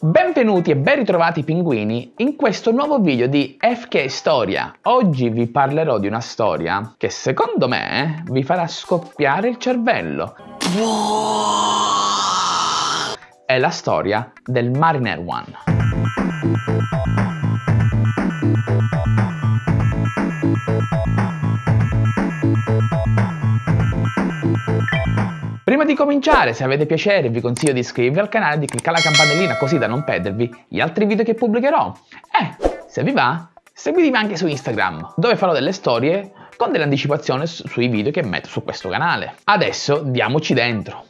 Benvenuti e ben ritrovati pinguini in questo nuovo video di FK Storia. Oggi vi parlerò di una storia che secondo me vi farà scoppiare il cervello. È la storia del Mariner One. Prima di cominciare, se avete piacere, vi consiglio di iscrivervi al canale e di cliccare la campanellina così da non perdervi gli altri video che pubblicherò. E, se vi va, seguitemi anche su Instagram, dove farò delle storie con delle anticipazioni sui video che metto su questo canale. Adesso diamoci dentro.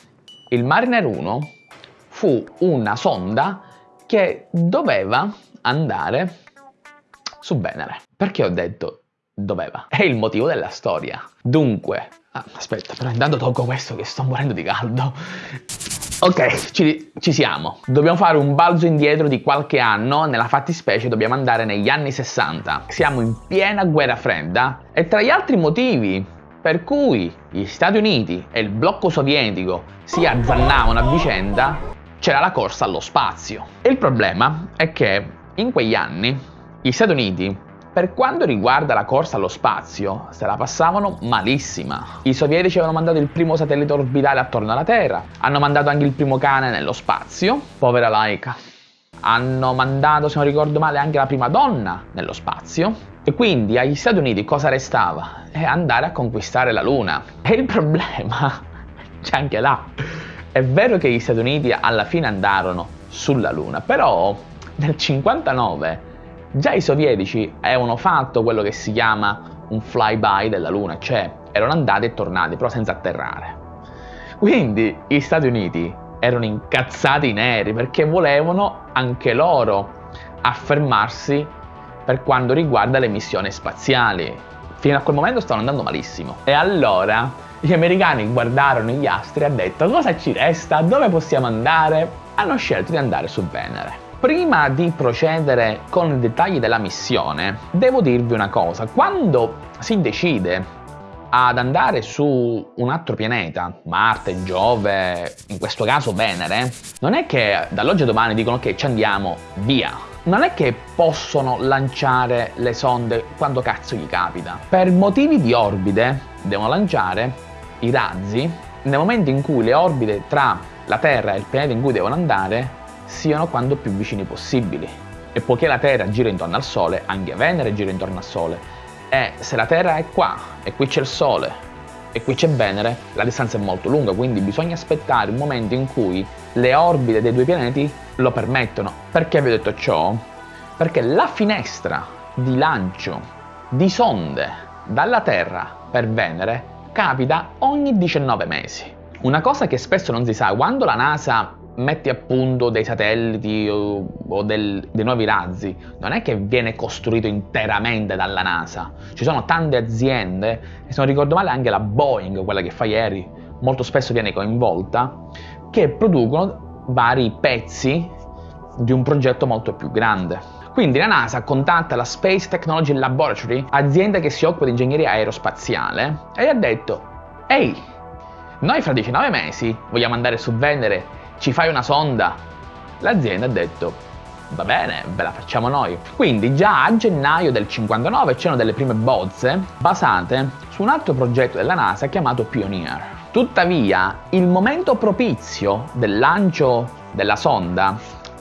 Il Mariner 1 fu una sonda che doveva andare su Venere. Perché ho detto doveva? È il motivo della storia. Dunque, Ah, aspetta, però intanto tolgo questo che sto morendo di caldo. Ok, ci, ci, siamo. Dobbiamo fare un balzo indietro di qualche anno, nella fattispecie dobbiamo andare negli anni 60. Siamo in piena guerra fredda e tra gli altri motivi per cui gli Stati Uniti e il blocco sovietico si azzannavano a vicenda c'era la corsa allo spazio. Il problema è che in quegli anni gli Stati Uniti per quanto riguarda la corsa allo spazio, se la passavano malissima. I sovietici avevano mandato il primo satellite orbitale attorno alla Terra, hanno mandato anche il primo cane nello spazio, povera Laika. Hanno mandato, se non ricordo male, anche la prima donna nello spazio. E quindi agli Stati Uniti cosa restava? È andare a conquistare la Luna. E il problema c'è anche là. È vero che gli Stati Uniti alla fine andarono sulla Luna, però nel 59 Già i sovietici avevano fatto quello che si chiama un flyby della Luna, cioè erano andati e tornati, però senza atterrare. Quindi gli Stati Uniti erano incazzati neri perché volevano anche loro affermarsi per quanto riguarda le missioni spaziali. Fino a quel momento stavano andando malissimo. E allora gli americani guardarono gli astri e hanno detto cosa ci resta, dove possiamo andare? Hanno scelto di andare su Venere. Prima di procedere con i dettagli della missione, devo dirvi una cosa. Quando si decide ad andare su un altro pianeta, Marte, Giove, in questo caso Venere, non è che dall'oggi a domani dicono ok ci andiamo, via. Non è che possono lanciare le sonde quando cazzo gli capita. Per motivi di orbite devono lanciare i razzi nel momento in cui le orbite tra la Terra e il pianeta in cui devono andare siano quanto più vicini possibili. E poiché la Terra gira intorno al Sole, anche Venere gira intorno al Sole. E se la Terra è qua, e qui c'è il Sole, e qui c'è Venere, la distanza è molto lunga, quindi bisogna aspettare un momento in cui le orbite dei due pianeti lo permettono. Perché vi ho detto ciò? Perché la finestra di lancio di sonde dalla Terra per Venere capita ogni 19 mesi. Una cosa che spesso non si sa, quando la NASA metti a punto dei satelliti o, o del, dei nuovi razzi, non è che viene costruito interamente dalla NASA. Ci sono tante aziende, e se non ricordo male anche la Boeing, quella che fa ieri, molto spesso viene coinvolta, che producono vari pezzi di un progetto molto più grande. Quindi la NASA contatta la Space Technology Laboratory, azienda che si occupa di ingegneria aerospaziale, e ha detto Ehi, noi fra 19 mesi vogliamo andare su Venere ci fai una sonda? L'azienda ha detto, va bene, ve la facciamo noi. Quindi già a gennaio del 59 c'erano delle prime bozze basate su un altro progetto della NASA chiamato Pioneer. Tuttavia, il momento propizio del lancio della sonda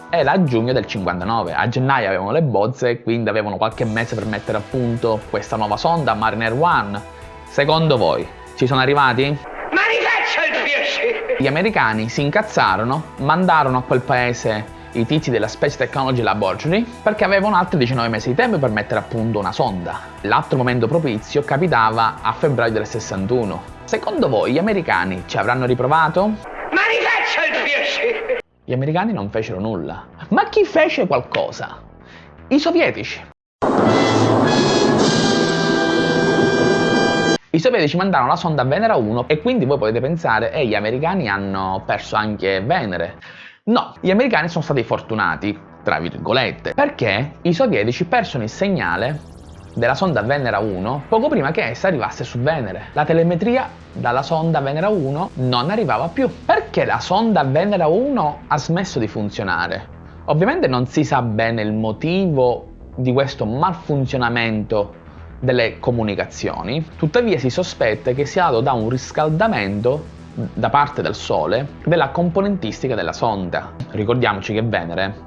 era a giugno del 59. A gennaio avevano le bozze quindi avevano qualche mese per mettere a punto questa nuova sonda Mariner One. Secondo voi, ci sono arrivati? Gli americani si incazzarono, mandarono a quel paese i tizi della Space Technology Laboratory perché avevano altri 19 mesi di tempo per mettere a punto una sonda. L'altro momento propizio capitava a febbraio del 61. Secondo voi gli americani ci avranno riprovato? Ma rifaccia il piacere! Gli americani non fecero nulla. Ma chi fece qualcosa? I sovietici. I sovietici mandarono la sonda Venera 1 e quindi voi potete pensare, e gli americani hanno perso anche Venere. No, gli americani sono stati fortunati, tra virgolette, perché i sovietici persero il segnale della sonda Venera 1 poco prima che essa arrivasse su Venere. La telemetria dalla sonda Venera 1 non arrivava più. Perché la sonda Venera 1 ha smesso di funzionare? Ovviamente non si sa bene il motivo di questo malfunzionamento delle comunicazioni, tuttavia si sospetta che sia dato da un riscaldamento da parte del Sole della componentistica della sonda. Ricordiamoci che Venere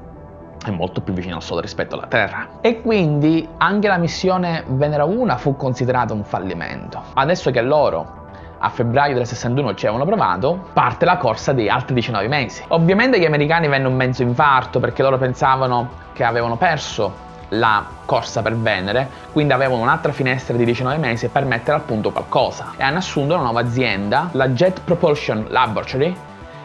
è molto più vicino al Sole rispetto alla Terra. E quindi anche la missione Venera 1 fu considerata un fallimento. Adesso che loro a febbraio del 61 ci avevano provato, parte la corsa di altri 19 mesi. Ovviamente gli americani venne un mezzo infarto perché loro pensavano che avevano perso la corsa per Venere, quindi avevano un'altra finestra di 19 mesi per mettere a punto qualcosa e hanno assunto una nuova azienda, la Jet Propulsion Laboratory,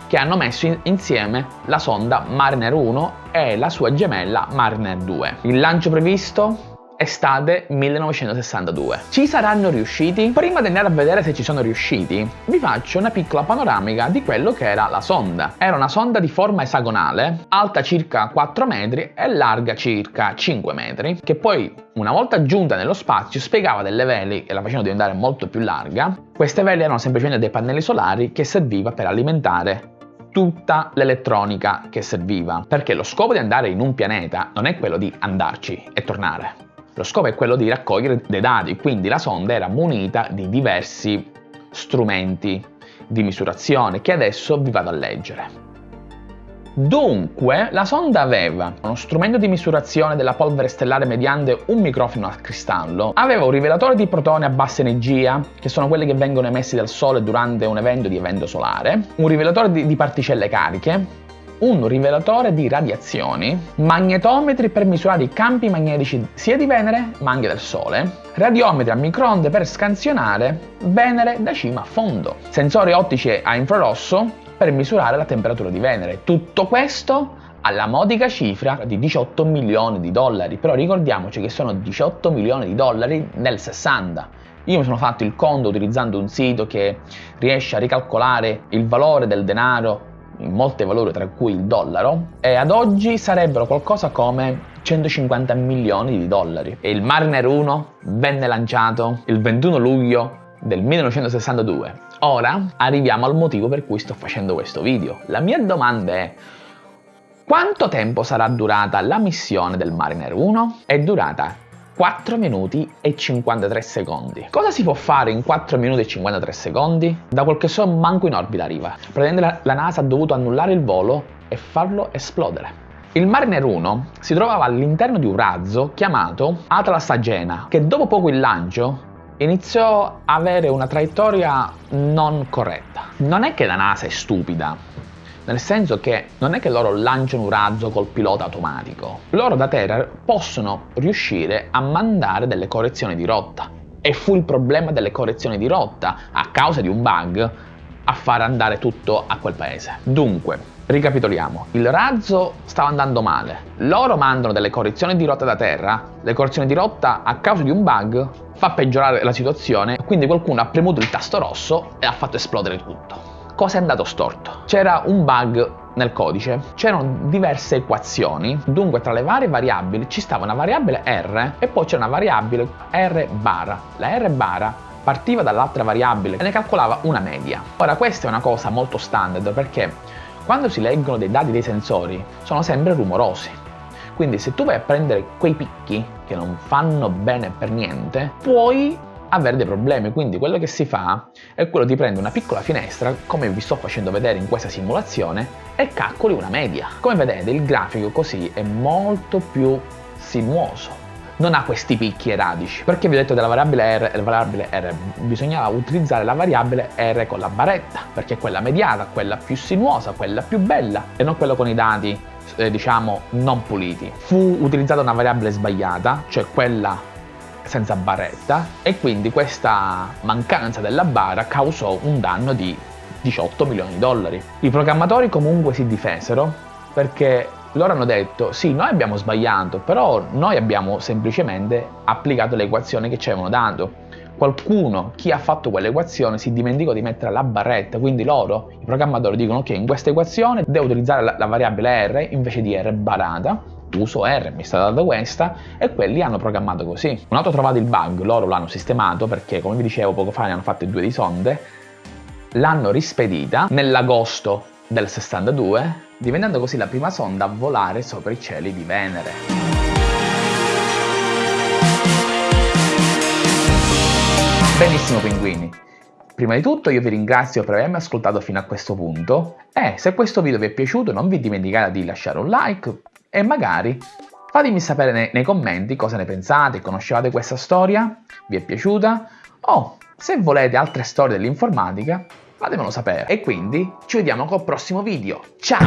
che hanno messo in insieme la sonda Mariner 1 e la sua gemella Mariner 2. Il lancio previsto estate 1962. Ci saranno riusciti? Prima di andare a vedere se ci sono riusciti, vi faccio una piccola panoramica di quello che era la sonda. Era una sonda di forma esagonale, alta circa 4 metri e larga circa 5 metri, che poi una volta giunta nello spazio spiegava delle veli che la facevano diventare molto più larga. Queste veli erano semplicemente dei pannelli solari che serviva per alimentare tutta l'elettronica che serviva, perché lo scopo di andare in un pianeta non è quello di andarci e tornare, lo scopo è quello di raccogliere dei dati, quindi la sonda era munita di diversi strumenti di misurazione che adesso vi vado a leggere. Dunque, la sonda aveva uno strumento di misurazione della polvere stellare mediante un microfono a cristallo, aveva un rivelatore di protoni a bassa energia, che sono quelli che vengono emessi dal Sole durante un evento di evento solare, un rivelatore di, di particelle cariche, un rivelatore di radiazioni, magnetometri per misurare i campi magnetici sia di Venere ma anche del Sole, radiometri a microonde per scansionare Venere da cima a fondo, sensori ottici a infrarosso per misurare la temperatura di Venere. Tutto questo alla modica cifra di 18 milioni di dollari, però ricordiamoci che sono 18 milioni di dollari nel 60. Io mi sono fatto il conto utilizzando un sito che riesce a ricalcolare il valore del denaro in molte valori tra cui il dollaro, e ad oggi sarebbero qualcosa come 150 milioni di dollari. E il Mariner 1 venne lanciato il 21 luglio del 1962. Ora arriviamo al motivo per cui sto facendo questo video. La mia domanda è quanto tempo sarà durata la missione del Mariner 1? È durata 4 minuti e 53 secondi. Cosa si può fare in 4 minuti e 53 secondi? Da quel che so manco in orbita arriva. Praticamente la NASA ha dovuto annullare il volo e farlo esplodere. Il Mariner 1 si trovava all'interno di un razzo chiamato Atlas Agena, che dopo poco il lancio iniziò a avere una traiettoria non corretta. Non è che la NASA è stupida, nel senso che non è che loro lanciano un razzo col pilota automatico, loro da terra possono riuscire a mandare delle correzioni di rotta. E fu il problema delle correzioni di rotta a causa di un bug a far andare tutto a quel paese. Dunque, ricapitoliamo, il razzo stava andando male, loro mandano delle correzioni di rotta da terra, le correzioni di rotta a causa di un bug fa peggiorare la situazione, quindi qualcuno ha premuto il tasto rosso e ha fatto esplodere tutto. Cosa è andato storto? C'era un bug nel codice, c'erano diverse equazioni, dunque tra le varie variabili ci stava una variabile r e poi c'era una variabile r bara. La r bara partiva dall'altra variabile e ne calcolava una media. Ora questa è una cosa molto standard perché quando si leggono dei dati dei sensori sono sempre rumorosi. Quindi se tu vai a prendere quei picchi che non fanno bene per niente, puoi avere dei problemi. Quindi quello che si fa è quello di prendere una piccola finestra, come vi sto facendo vedere in questa simulazione, e calcoli una media. Come vedete il grafico così è molto più sinuoso. Non ha questi picchi e radici. Perché vi ho detto della variabile R e la variabile R? Bisognava utilizzare la variabile R con la baretta, perché è quella mediata, quella più sinuosa, quella più bella, e non quella con i dati eh, diciamo non puliti. Fu utilizzata una variabile sbagliata, cioè quella senza barretta e quindi questa mancanza della bara causò un danno di 18 milioni di dollari. I programmatori comunque si difesero perché loro hanno detto sì noi abbiamo sbagliato però noi abbiamo semplicemente applicato l'equazione che ci avevano dato. Qualcuno, chi ha fatto quell'equazione, si dimenticò di mettere la barretta, quindi loro, i programmatori, dicono che in questa equazione devo utilizzare la, la variabile R invece di R barata, uso R, mi è stata data questa, e quelli hanno programmato così. Una volta trovato il bug, loro l'hanno sistemato perché, come vi dicevo poco fa, ne hanno fatte due di sonde, l'hanno rispedita nell'agosto del 62 diventando così la prima sonda a volare sopra i cieli di Venere. Benissimo pinguini, prima di tutto io vi ringrazio per avermi ascoltato fino a questo punto e se questo video vi è piaciuto non vi dimenticate di lasciare un like e magari fatemi sapere nei, nei commenti cosa ne pensate, conoscevate questa storia, vi è piaciuta o se volete altre storie dell'informatica fatemelo sapere. E quindi ci vediamo col prossimo video. Ciao!